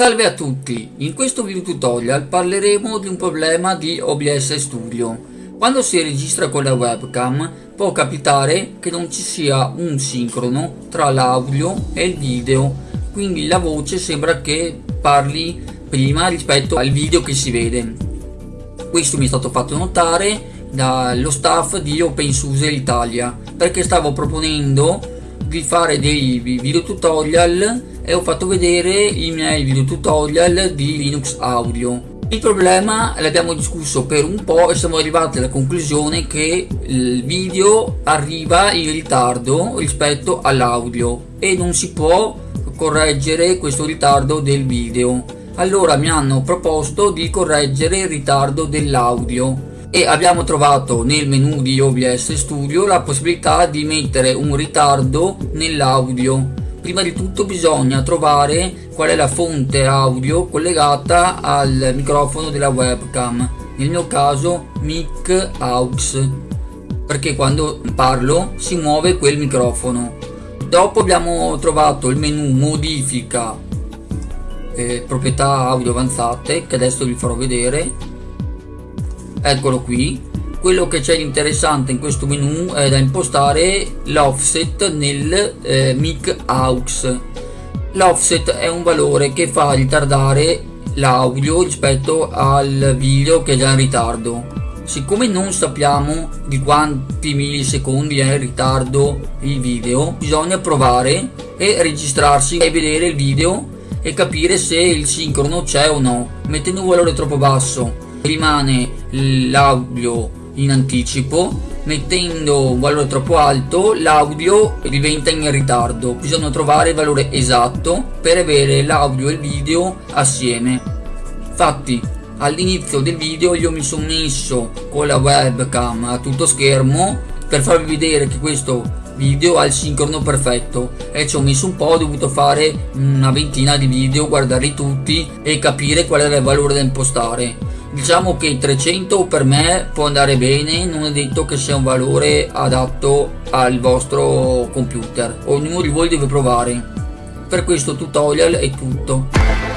Salve a tutti, in questo video tutorial parleremo di un problema di OBS Studio. Quando si registra con la webcam può capitare che non ci sia un sincrono tra l'audio e il video, quindi la voce sembra che parli prima rispetto al video che si vede. Questo mi è stato fatto notare dallo staff di OpenSUSE Italia perché stavo proponendo di fare dei video tutorial e ho fatto vedere i miei video tutorial di Linux Audio. Il problema l'abbiamo discusso per un po' e siamo arrivati alla conclusione che il video arriva in ritardo rispetto all'audio e non si può correggere questo ritardo del video. Allora mi hanno proposto di correggere il ritardo dell'audio e abbiamo trovato nel menu di OBS Studio la possibilità di mettere un ritardo nell'audio prima di tutto bisogna trovare qual è la fonte audio collegata al microfono della webcam nel mio caso mic aux perché quando parlo si muove quel microfono. Dopo abbiamo trovato il menu modifica eh, proprietà audio avanzate che adesso vi farò vedere. Eccolo qui quello che c'è di interessante in questo menu è da impostare l'offset nel eh, mic aux. L'offset è un valore che fa ritardare l'audio rispetto al video che è già in ritardo. Siccome non sappiamo di quanti millisecondi è in ritardo il video bisogna provare e registrarsi e vedere il video e capire se il sincrono c'è o no mettendo un valore troppo basso. Rimane l'audio in anticipo mettendo un valore troppo alto l'audio diventa in ritardo. Bisogna trovare il valore esatto per avere l'audio e il video assieme. Infatti all'inizio del video io mi sono messo con la webcam a tutto schermo per farvi vedere che questo video ha il sincrono perfetto. E ci ho messo un po' ho dovuto fare una ventina di video guardarli tutti e capire qual era il valore da impostare diciamo che 300 per me può andare bene non è detto che sia un valore adatto al vostro computer. Ognuno di voi deve provare. Per questo tutorial è tutto